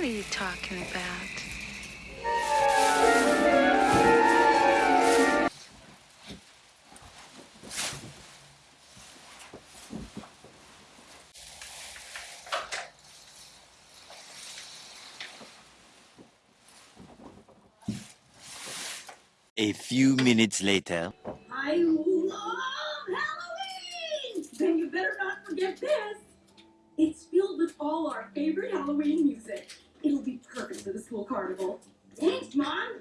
What are you talking about? A few minutes later. I love Halloween! Then you better not forget this. It's filled with all our favorite Halloween music dances for the school carnival. Thanks, Mom.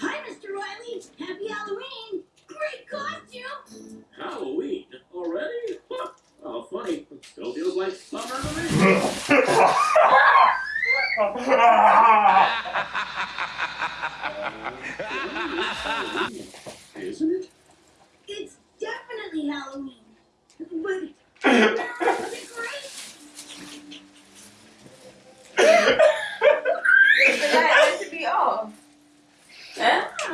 Hi, Mr. Riley. Happy Halloween. Great costume. Halloween? Already? oh, funny. Still feels like summer to me. Isn't it? It's definitely Halloween.